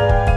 Bye.